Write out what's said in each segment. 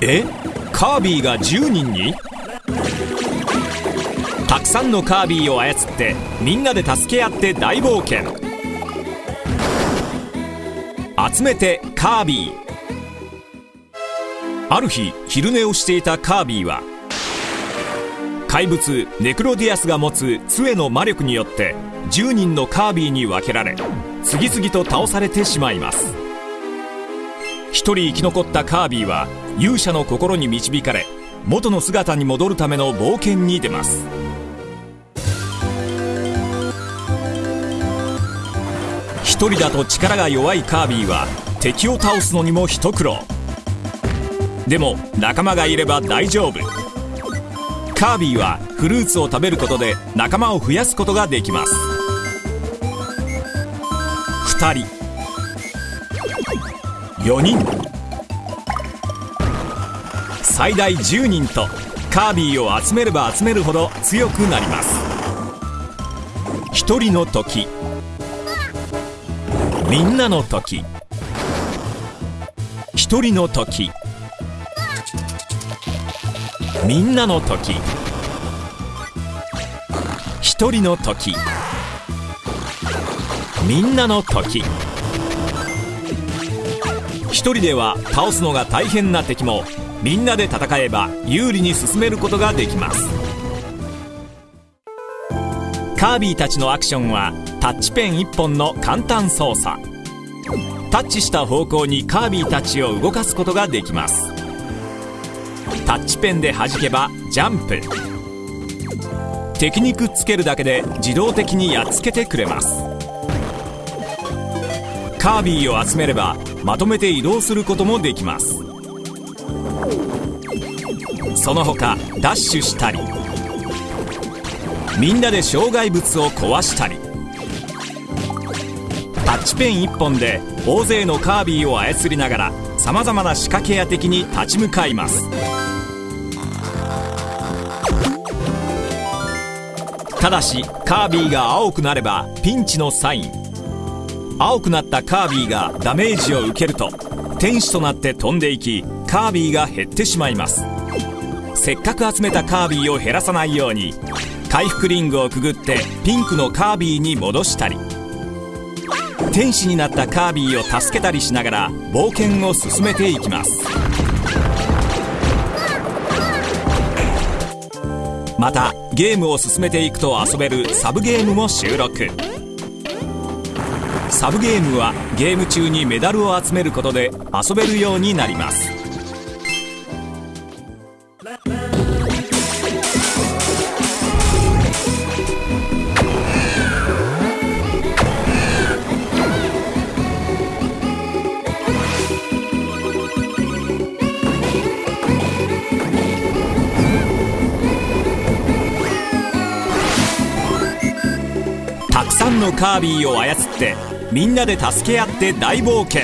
え？カービィが10人にたくさんのカービィを操ってみんなで助け合って大冒険。集めてカービィ。ある日昼寝をしていたカービィは怪物ネクロディアスが持つ杖の魔力によって10人のカービィに分けられ次々と倒されてしまいます。一人生き残ったカービィは勇者の心に導かれ元の姿に戻るための冒険に出ます。一人だと力が弱いカービィは敵を倒すのにも一苦労。でも仲間がいれば大丈夫。カービィはフルーツを食べることで仲間を増やすことができます。2人。4人。最大10人とカービィを集めれば集めるほど強くなります。1人の時。みんなの時。1人の時。みんなの時。一人の時。みんなの時。一人では倒すのが大変な敵もみんなで戦えば有利に進めることができます。カービィたちのアクションはタッチペン1本の簡単操作。タッチした方向にカービィたちを動かすことができます。タッチペンで弾けばジャンプ。敵にくっつけるだけで自動的にやっつけてくれます。カービィを集めればまとめて移動することもできます。その他ダッシュしたりみんなで障害物を壊したりタッチペン1本で大勢のカービィを操りながらさまざまな仕掛けや敵に立ち向かいます。ただしカービィが青くなればピンチのサイン。青くなったカービィがダメージを受けると天使となって飛んでいきカービィが減ってしまいます。せっかく集めたカービィを減らさないように回復リングをくぐってピンクのカービィに戻したり天使になったカービィを助けたりしながら冒険を進めていきます。またゲームを進めていくと遊べるサブゲームも収録。サブゲームはゲーム中にメダルを集めることで遊べるようになります。のカービィを操ってみんなで助け合って大冒険。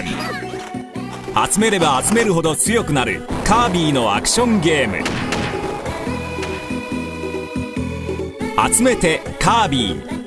集めれば集めるほど強くなるカービィのアクションゲーム。集めてカービィ。